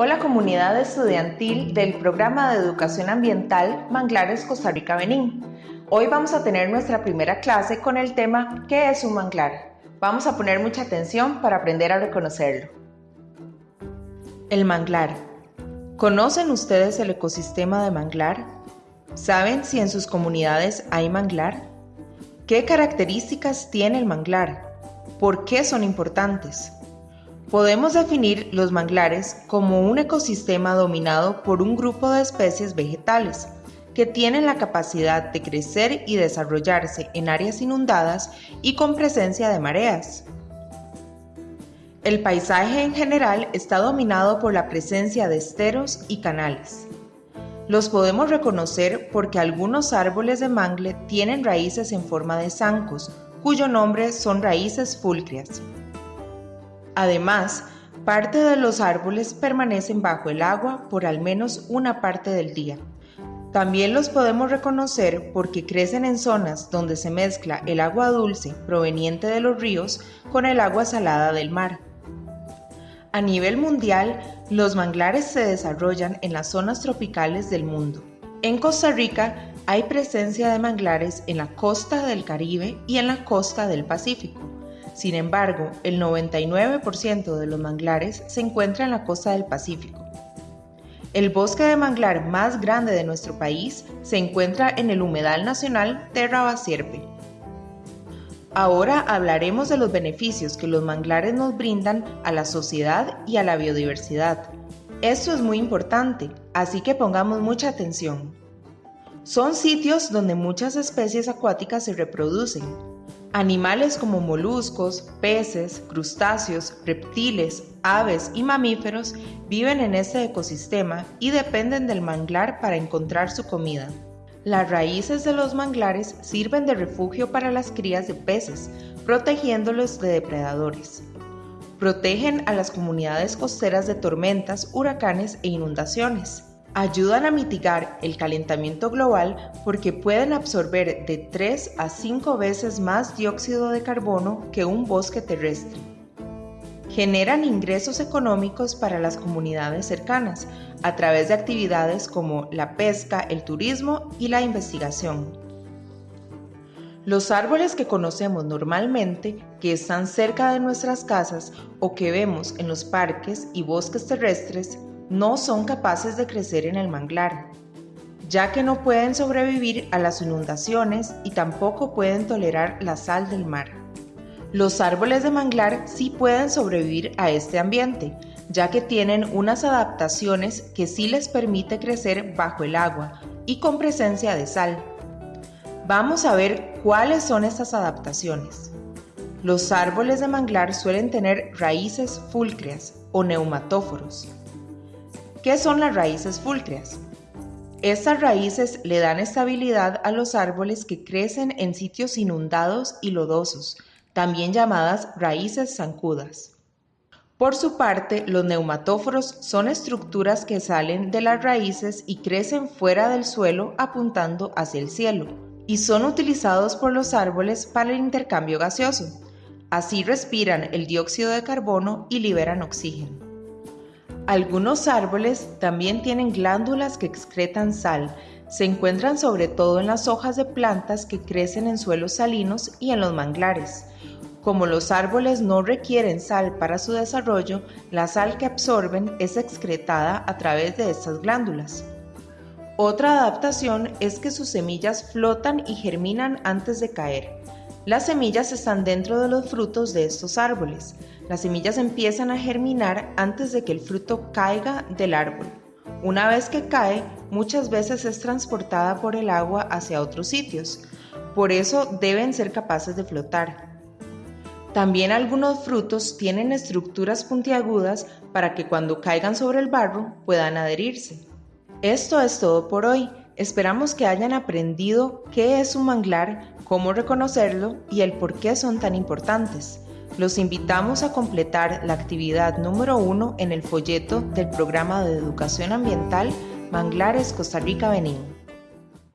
Hola comunidad estudiantil del programa de educación ambiental Manglares Costa Rica Benín. Hoy vamos a tener nuestra primera clase con el tema ¿Qué es un manglar? Vamos a poner mucha atención para aprender a reconocerlo. El manglar. ¿Conocen ustedes el ecosistema de manglar? ¿Saben si en sus comunidades hay manglar? ¿Qué características tiene el manglar? ¿Por qué son importantes? Podemos definir los manglares como un ecosistema dominado por un grupo de especies vegetales que tienen la capacidad de crecer y desarrollarse en áreas inundadas y con presencia de mareas. El paisaje en general está dominado por la presencia de esteros y canales. Los podemos reconocer porque algunos árboles de mangle tienen raíces en forma de zancos, cuyo nombre son raíces fulcreas. Además, parte de los árboles permanecen bajo el agua por al menos una parte del día. También los podemos reconocer porque crecen en zonas donde se mezcla el agua dulce proveniente de los ríos con el agua salada del mar. A nivel mundial, los manglares se desarrollan en las zonas tropicales del mundo. En Costa Rica hay presencia de manglares en la costa del Caribe y en la costa del Pacífico. Sin embargo, el 99% de los manglares se encuentra en la costa del Pacífico. El bosque de manglar más grande de nuestro país se encuentra en el Humedal Nacional Terra Basierpe. Ahora hablaremos de los beneficios que los manglares nos brindan a la sociedad y a la biodiversidad. Esto es muy importante, así que pongamos mucha atención. Son sitios donde muchas especies acuáticas se reproducen, Animales como moluscos, peces, crustáceos, reptiles, aves y mamíferos viven en este ecosistema y dependen del manglar para encontrar su comida. Las raíces de los manglares sirven de refugio para las crías de peces, protegiéndolos de depredadores. Protegen a las comunidades costeras de tormentas, huracanes e inundaciones ayudan a mitigar el calentamiento global porque pueden absorber de 3 a 5 veces más dióxido de carbono que un bosque terrestre. Generan ingresos económicos para las comunidades cercanas a través de actividades como la pesca, el turismo y la investigación. Los árboles que conocemos normalmente, que están cerca de nuestras casas o que vemos en los parques y bosques terrestres, no son capaces de crecer en el manglar, ya que no pueden sobrevivir a las inundaciones y tampoco pueden tolerar la sal del mar. Los árboles de manglar sí pueden sobrevivir a este ambiente, ya que tienen unas adaptaciones que sí les permite crecer bajo el agua y con presencia de sal. Vamos a ver cuáles son estas adaptaciones. Los árboles de manglar suelen tener raíces fulcreas o neumatóforos, ¿Qué son las raíces fulcreas? Estas raíces le dan estabilidad a los árboles que crecen en sitios inundados y lodosos, también llamadas raíces zancudas. Por su parte, los neumatóforos son estructuras que salen de las raíces y crecen fuera del suelo apuntando hacia el cielo, y son utilizados por los árboles para el intercambio gaseoso. Así respiran el dióxido de carbono y liberan oxígeno. Algunos árboles también tienen glándulas que excretan sal. Se encuentran sobre todo en las hojas de plantas que crecen en suelos salinos y en los manglares. Como los árboles no requieren sal para su desarrollo, la sal que absorben es excretada a través de estas glándulas. Otra adaptación es que sus semillas flotan y germinan antes de caer. Las semillas están dentro de los frutos de estos árboles. Las semillas empiezan a germinar antes de que el fruto caiga del árbol. Una vez que cae, muchas veces es transportada por el agua hacia otros sitios. Por eso deben ser capaces de flotar. También algunos frutos tienen estructuras puntiagudas para que cuando caigan sobre el barro puedan adherirse. Esto es todo por hoy. Esperamos que hayan aprendido qué es un manglar, cómo reconocerlo y el por qué son tan importantes. Los invitamos a completar la actividad número uno en el folleto del programa de educación ambiental Manglares Costa Rica Benín.